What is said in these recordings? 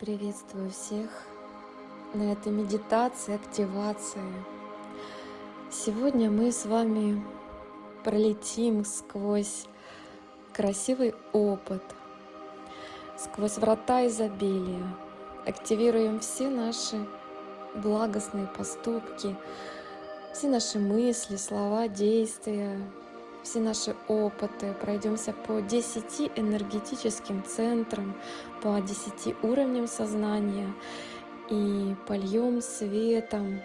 Приветствую всех на этой медитации, активации. Сегодня мы с вами пролетим сквозь красивый опыт, сквозь врата изобилия, активируем все наши благостные поступки, все наши мысли, слова, действия, все наши опыты, пройдемся по 10 энергетическим центрам, по 10 уровням сознания и польем светом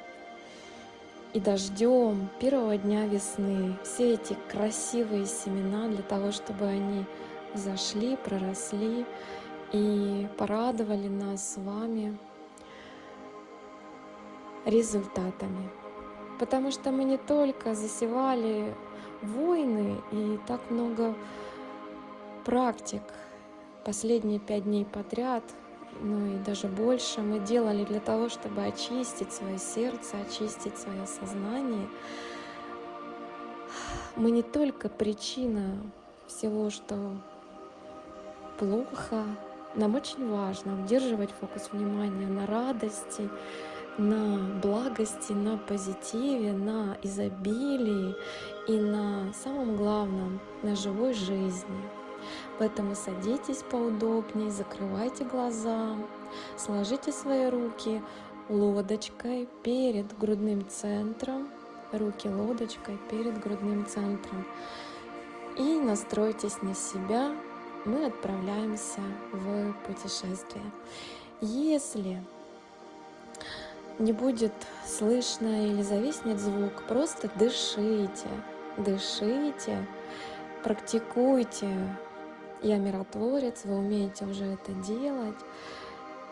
и дождем первого дня весны все эти красивые семена для того, чтобы они зашли, проросли и порадовали нас с вами результатами. Потому что мы не только засевали войны и так много практик последние пять дней подряд, ну и даже больше мы делали для того, чтобы очистить свое сердце, очистить свое сознание. Мы не только причина всего, что плохо, нам очень важно удерживать фокус внимания на радости, на благости, на позитиве, на изобилии и на самом главном, на живой жизни. Поэтому садитесь поудобнее, закрывайте глаза, сложите свои руки лодочкой перед грудным центром, руки лодочкой перед грудным центром. И настройтесь на себя, мы отправляемся в путешествие. Если не будет слышно или зависнет звук, просто дышите, дышите, практикуйте. Я миротворец, вы умеете уже это делать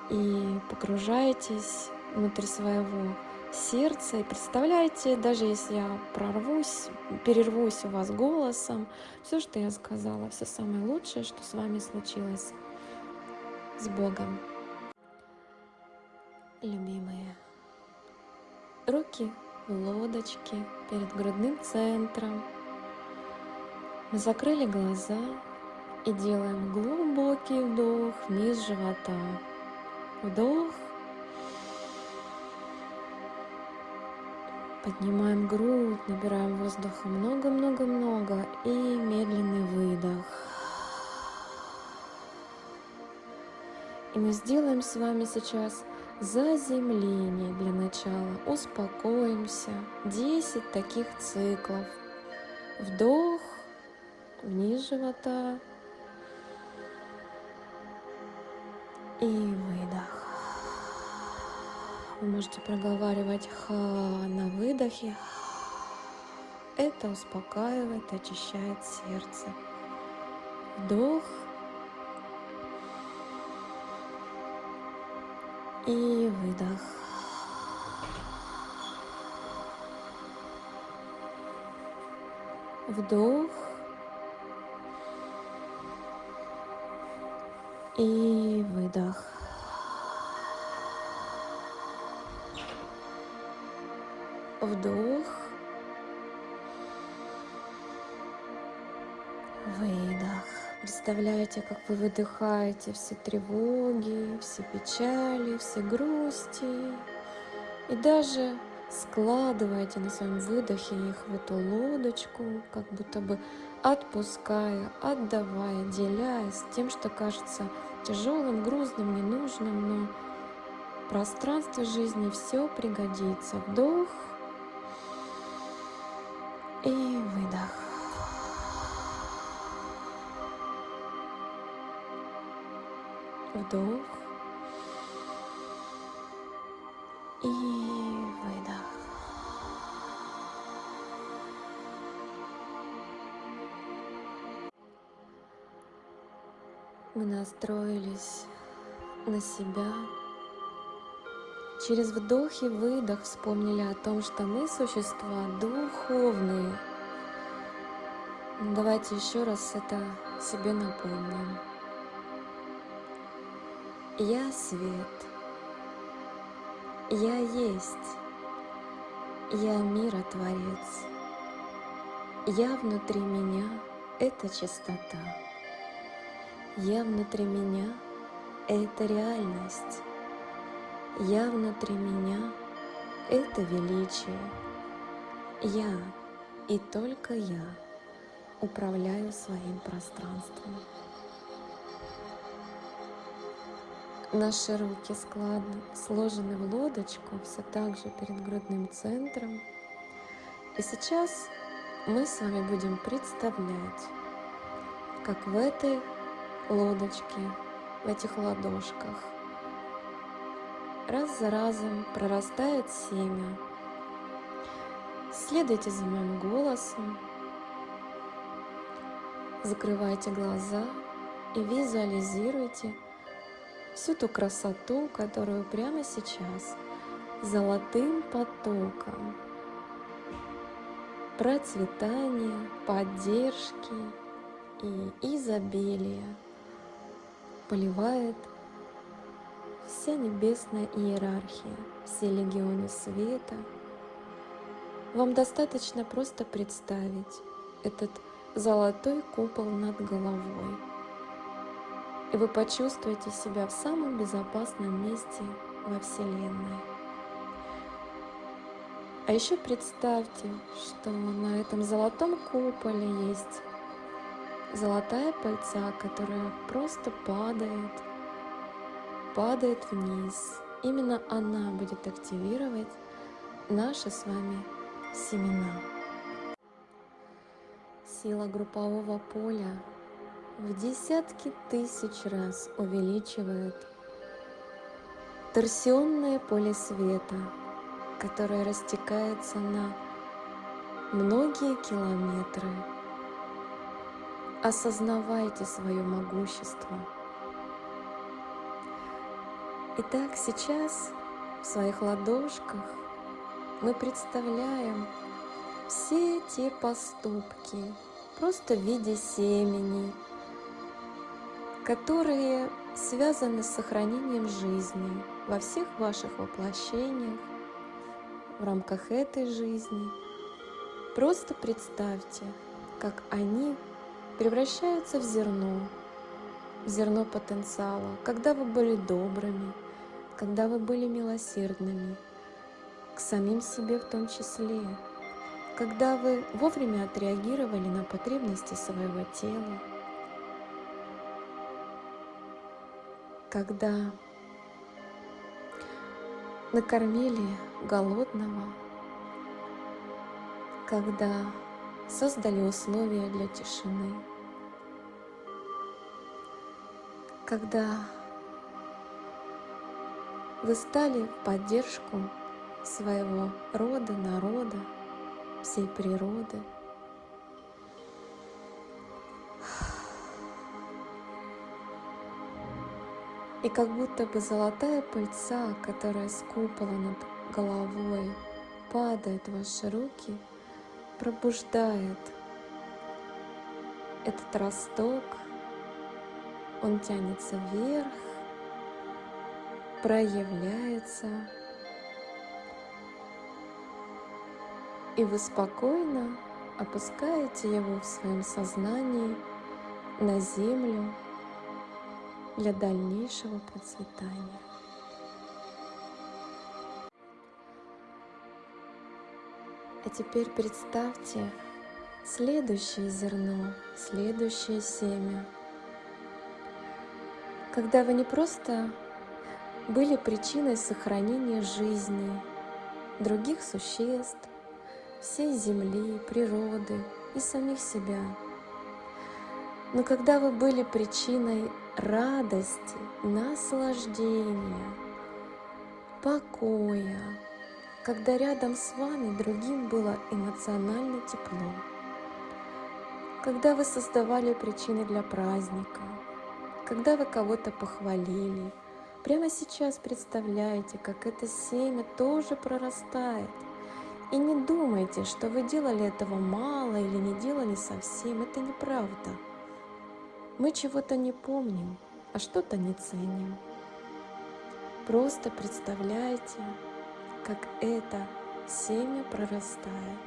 и погружаетесь внутрь своего сердца и представляете, даже если я прорвусь, перервусь у вас голосом, все, что я сказала, все самое лучшее, что с вами случилось. С Богом. Любимые. Руки в лодочке перед грудным центром. Мы закрыли глаза и делаем глубокий вдох вниз живота. Вдох. Поднимаем грудь, набираем воздуха много-много-много и медленный выдох. И мы сделаем с вами сейчас заземление для начала. Успокоимся. 10 таких циклов. Вдох, вниз живота и выдох. Вы можете проговаривать ха на выдохе. Это успокаивает, очищает сердце. Вдох и выдох. Вдох и выдох. Вдох. Представляете, как вы выдыхаете все тревоги, все печали, все грусти. И даже складываете на своем выдохе их в эту лодочку, как будто бы отпуская, отдавая, деляясь тем, что кажется тяжелым, грузным, ненужным, но пространство жизни все пригодится. Вдох и Вдох и выдох. Мы настроились на себя. Через вдох и выдох вспомнили о том, что мы существа духовные. Давайте еще раз это себе напомним. Я свет. Я есть. Я миротворец. Я внутри меня — это чистота. Я внутри меня —— это реальность. Я внутри меня — это величие. Я и только я управляю своим пространством. Наши руки складно, сложены в лодочку, все так же перед грудным центром. И сейчас мы с вами будем представлять, как в этой лодочке, в этих ладошках раз за разом прорастает семя. Следуйте за моим голосом, закрывайте глаза и визуализируйте всю ту красоту, которую прямо сейчас золотым потоком процветания, поддержки и изобилия поливает вся небесная иерархия, все легионы света. Вам достаточно просто представить этот золотой купол над головой, и вы почувствуете себя в самом безопасном месте во Вселенной. А еще представьте, что на этом золотом куполе есть золотая пыльца, которая просто падает, падает вниз. Именно она будет активировать наши с вами семена. Сила группового поля в десятки тысяч раз увеличивает торсионное поле света, которое растекается на многие километры. Осознавайте свое могущество. Итак, сейчас в своих ладошках мы представляем все те поступки, просто в виде семени, которые связаны с сохранением жизни во всех ваших воплощениях, в рамках этой жизни. Просто представьте, как они превращаются в зерно, в зерно потенциала, когда вы были добрыми, когда вы были милосердными, к самим себе в том числе, когда вы вовремя отреагировали на потребности своего тела, когда накормили голодного, когда создали условия для тишины, когда вы стали в поддержку своего рода, народа, всей природы – И как будто бы золотая пыльца, которая с купола над головой падает в ваши руки, пробуждает этот росток, он тянется вверх, проявляется, и вы спокойно опускаете его в своем сознании на землю, для дальнейшего процветания. А теперь представьте следующее зерно, следующее семя. Когда вы не просто были причиной сохранения жизни других существ, всей Земли, природы и самих себя, но когда вы были причиной радости, наслаждения, покоя, когда рядом с вами другим было эмоционально тепло, когда вы создавали причины для праздника, когда вы кого-то похвалили, прямо сейчас представляете, как это семя тоже прорастает. И не думайте, что вы делали этого мало или не делали совсем, это неправда. Мы чего-то не помним, а что-то не ценим. Просто представляйте, как это семя прорастает.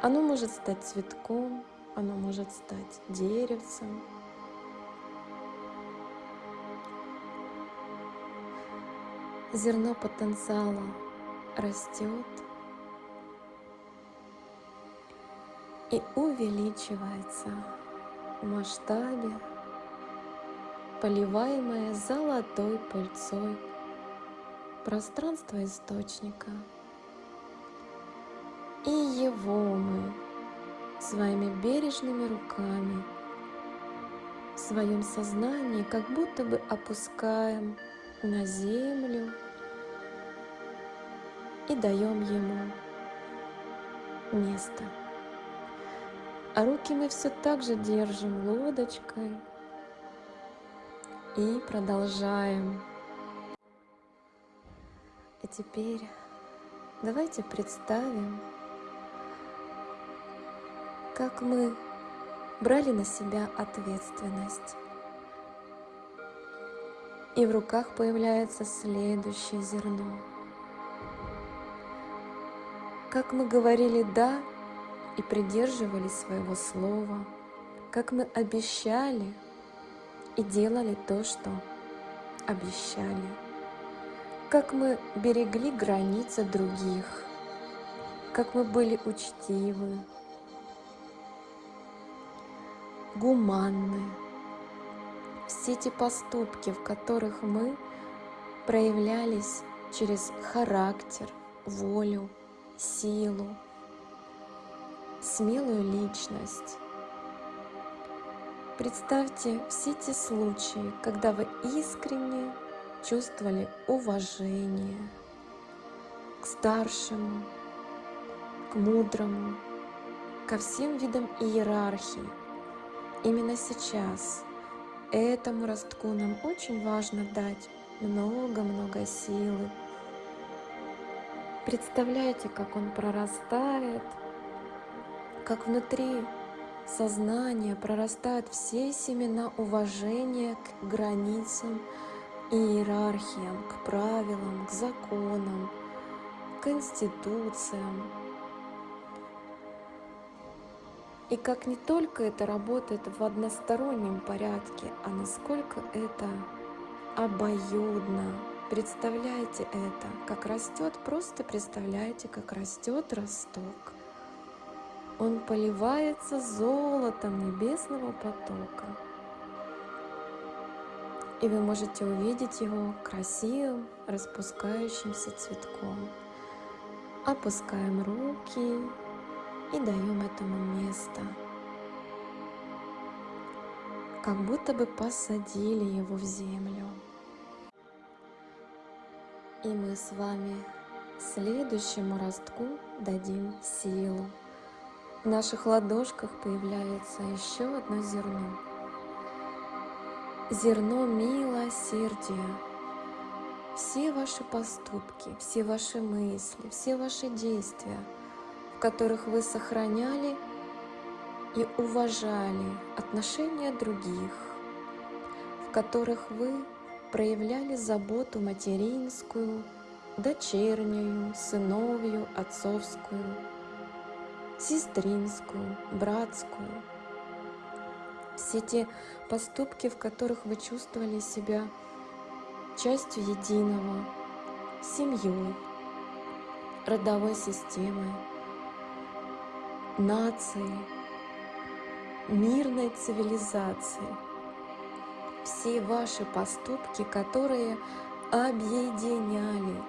Оно может стать цветком, оно может стать деревцем. зерно потенциала растет и увеличивается масштабе, поливаемое золотой пыльцой пространство источника. И его мы своими бережными руками в своем сознании как будто бы опускаем на землю и даем ему место. А руки мы все так же держим лодочкой и продолжаем. И теперь давайте представим, как мы брали на себя ответственность. И в руках появляется следующее зерно. Как мы говорили «да» и придерживались своего слова, как мы обещали и делали то, что обещали, как мы берегли границы других, как мы были учтивы, гуманны. Все эти поступки, в которых мы проявлялись через характер, волю, силу, смелую личность. Представьте все те случаи, когда вы искренне чувствовали уважение к старшему, к мудрому, ко всем видам иерархии. Именно сейчас этому ростку нам очень важно дать много-много силы. Представляете, как он прорастает, как внутри сознания прорастают все семена уважения к границам и иерархиям, к правилам, к законам, к институциям. И как не только это работает в одностороннем порядке, а насколько это обоюдно. Представляете это, как растет, просто представляете, как растет росток. Он поливается золотом небесного потока. И вы можете увидеть его красивым распускающимся цветком. Опускаем руки и даем этому место. Как будто бы посадили его в землю. И мы с вами следующему ростку дадим силу. В наших ладошках появляется еще одно зерно. Зерно милосердия. Все ваши поступки, все ваши мысли, все ваши действия, в которых вы сохраняли и уважали отношения других, в которых вы проявляли заботу материнскую, дочернюю, сыновью, отцовскую, сестринскую, братскую. Все те поступки, в которых вы чувствовали себя частью единого, семьей, родовой системой, нацией, мирной цивилизацией. Все ваши поступки, которые объединяли,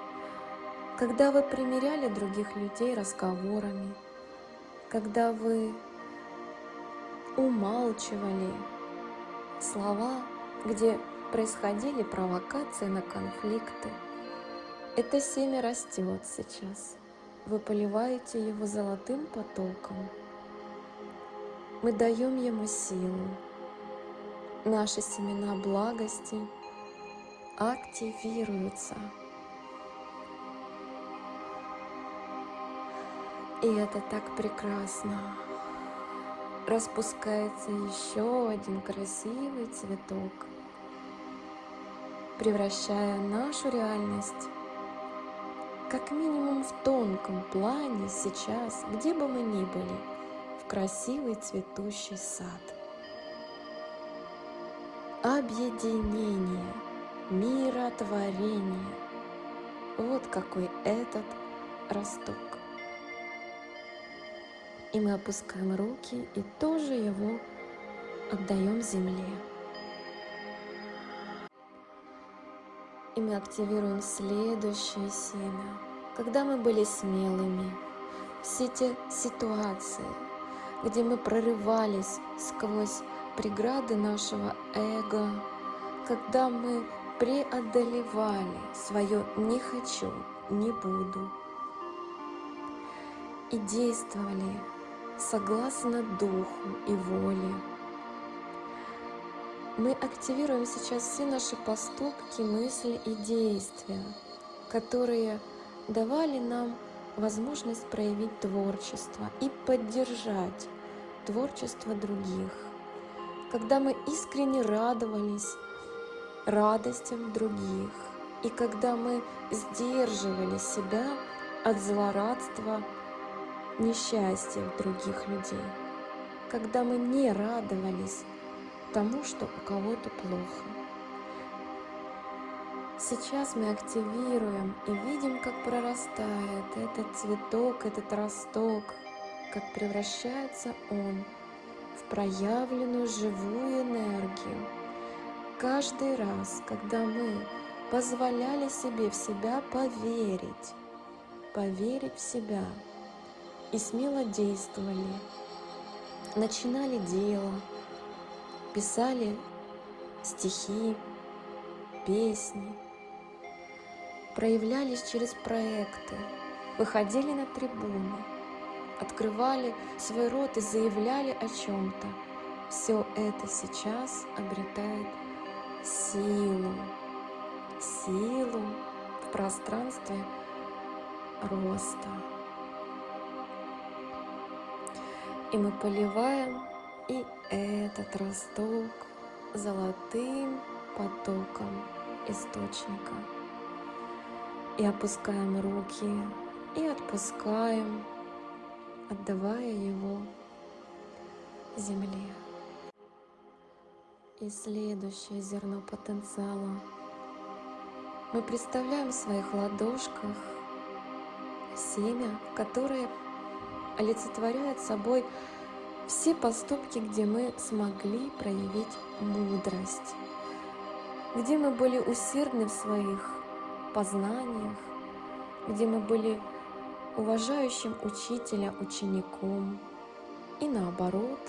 когда вы примеряли других людей разговорами, когда вы умалчивали слова, где происходили провокации на конфликты. Это семя растет сейчас. Вы поливаете его золотым потоком. Мы даем ему силу. Наши семена благости активируются. И это так прекрасно. Распускается еще один красивый цветок, превращая нашу реальность как минимум в тонком плане сейчас, где бы мы ни были, в красивый цветущий сад. Объединение, миротворение, Вот какой этот росток. И мы опускаем руки и тоже его отдаем земле. И мы активируем следующее семя. Когда мы были смелыми, все те ситуации, где мы прорывались сквозь преграды нашего эго, когда мы преодолевали свое «не хочу», «не буду» и действовали согласно духу и воле, мы активируем сейчас все наши поступки, мысли и действия, которые давали нам возможность проявить творчество и поддержать творчество других. Когда мы искренне радовались радостям других, и когда мы сдерживали себя от злорадства, несчастья других людей, когда мы не радовались тому, что у кого-то плохо. Сейчас мы активируем и видим, как прорастает этот цветок, этот росток, как превращается он в проявленную живую энергию. Каждый раз, когда мы позволяли себе в себя поверить, поверить в себя и смело действовали, начинали дело, писали стихи, песни, проявлялись через проекты, выходили на трибуны, открывали свой рот и заявляли о чем-то. Все это сейчас обретает силу, силу в пространстве роста. И мы поливаем и этот росток золотым потоком источника. И опускаем руки и отпускаем, отдавая его земле. И следующее зерно потенциала. Мы представляем в своих ладошках семя, которое олицетворяет собой все поступки, где мы смогли проявить мудрость, где мы были усердны в своих познаниях, где мы были уважающим учителя учеником и наоборот,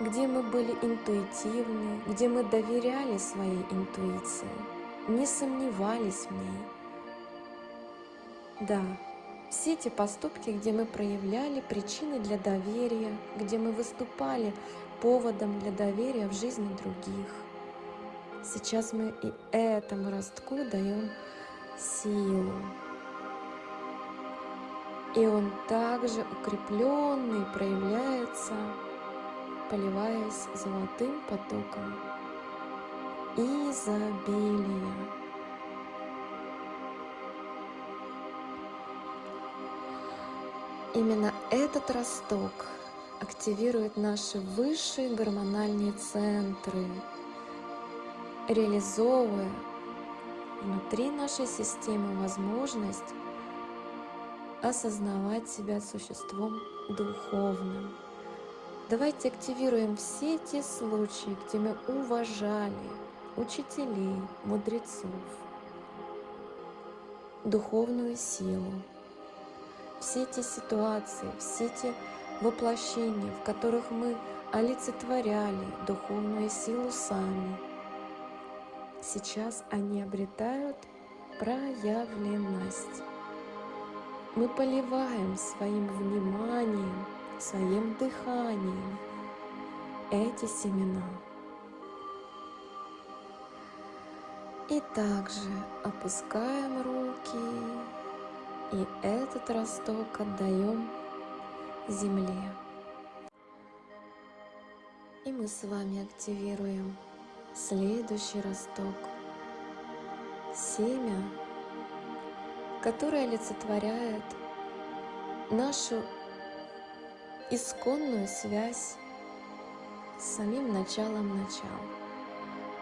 где мы были интуитивны, где мы доверяли своей интуиции, не сомневались в ней. Да, все эти поступки, где мы проявляли причины для доверия, где мы выступали поводом для доверия в жизни других. Сейчас мы и этому ростку даем силу. И он также укрепленный проявляется, поливаясь золотым потоком изобилия. Именно этот росток активирует наши высшие гормональные центры, реализовывая внутри нашей системы возможность осознавать себя существом духовным. Давайте активируем все те случаи, где мы уважали учителей, мудрецов, духовную силу, все те ситуации, все те воплощения, в которых мы олицетворяли духовную силу сами, сейчас они обретают проявленность. Мы поливаем своим вниманием, своим дыханием эти семена. И также опускаем руки и этот росток отдаем земле. И мы с вами активируем следующий росток. Семя, которое олицетворяет нашу исконную связь с самим началом начала.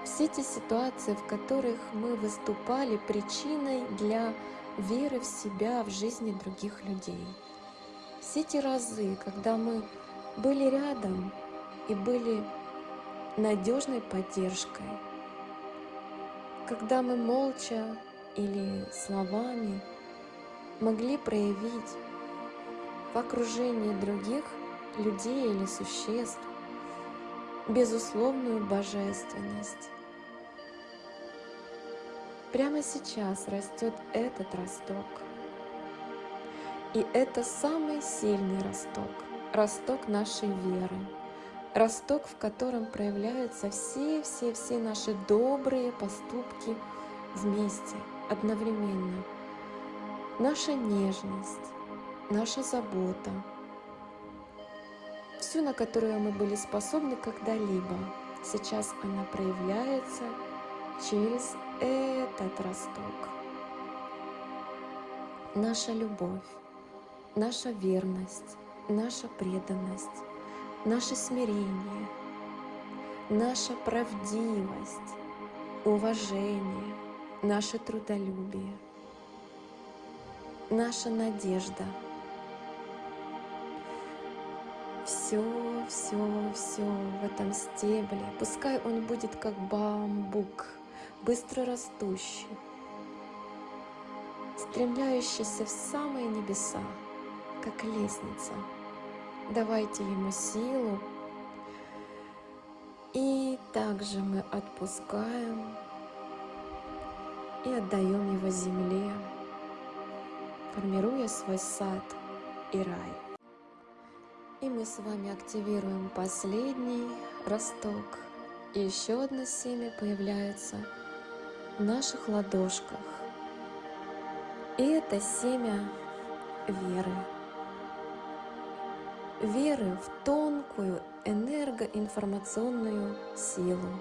все те ситуации, в которых мы выступали причиной для веры в себя, в жизни других людей. Все те разы, когда мы были рядом и были надежной поддержкой, когда мы молча или словами могли проявить в окружении других людей или существ безусловную божественность. Прямо сейчас растет этот росток. И это самый сильный росток, росток нашей веры, росток, в котором проявляются все-все-все наши добрые поступки вместе, одновременно. Наша нежность, наша забота, всю, на которую мы были способны когда-либо, сейчас она проявляется через этот росток. Наша любовь, наша верность, наша преданность, наше смирение, наша правдивость, уважение, наше трудолюбие, наша надежда. Все, все, все в этом стебле, пускай он будет как бамбук, быстро растущий, стремляющийся в самые небеса, как лестница. Давайте ему силу. И также мы отпускаем и отдаем его земле, формируя свой сад и рай. И мы с вами активируем последний росток. И еще одно семя появляется наших ладошках. И это семя веры. Веры в тонкую энергоинформационную силу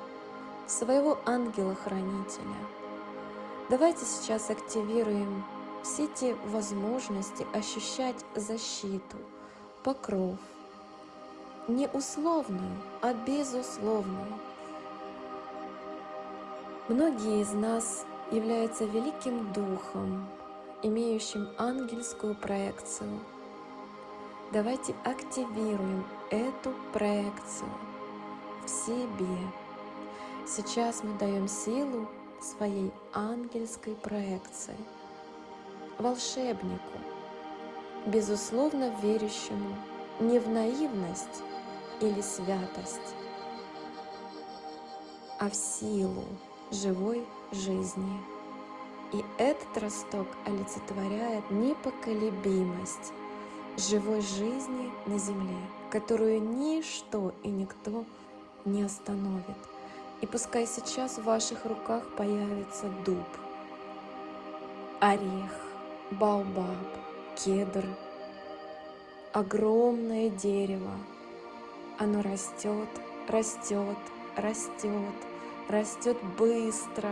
своего ангела-хранителя. Давайте сейчас активируем все те возможности ощущать защиту, покров, не условную, а безусловную, Многие из нас являются великим духом, имеющим ангельскую проекцию. Давайте активируем эту проекцию в себе. Сейчас мы даем силу своей ангельской проекции, волшебнику, безусловно верящему не в наивность или святость, а в силу живой жизни. И этот росток олицетворяет непоколебимость живой жизни на земле, которую ничто и никто не остановит. И пускай сейчас в ваших руках появится дуб, орех, баобаб, кедр, огромное дерево. Оно растет, растет, растет, растет быстро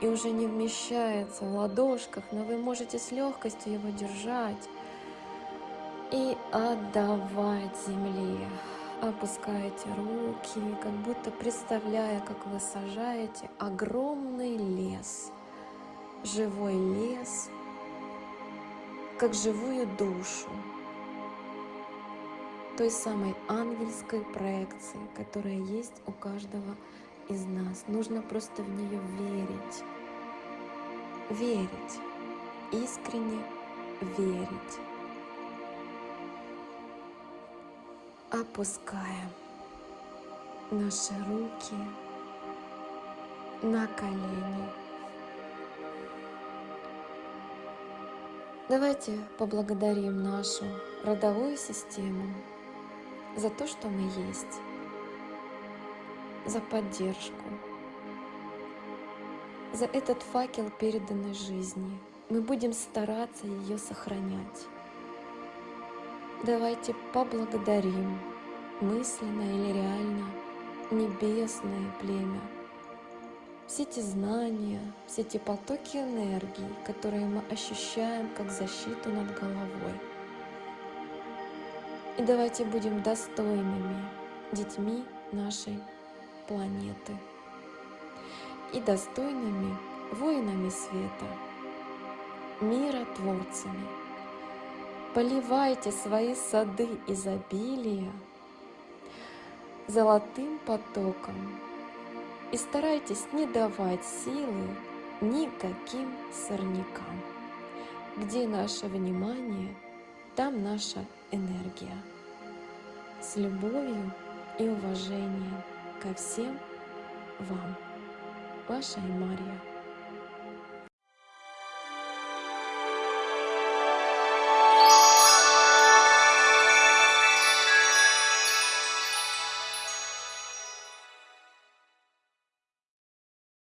и уже не вмещается в ладошках, но вы можете с легкостью его держать и отдавать земле. Опускаете руки, как будто представляя, как вы сажаете огромный лес, живой лес, как живую душу той самой ангельской проекции, которая есть у каждого из нас. Нужно просто в нее верить. Верить. Искренне верить. Опускаем наши руки на колени. Давайте поблагодарим нашу родовую систему за то, что мы есть, за поддержку, за этот факел переданной жизни. Мы будем стараться ее сохранять. Давайте поблагодарим мысленно или реально небесное племя. Все эти знания, все эти потоки энергии, которые мы ощущаем как защиту над головой – и давайте будем достойными детьми нашей планеты и достойными воинами света, миротворцами. Поливайте свои сады изобилия золотым потоком и старайтесь не давать силы никаким сорнякам. Где наше внимание, там наша энергия. С любовью и уважением ко всем вам. Ваша Мария.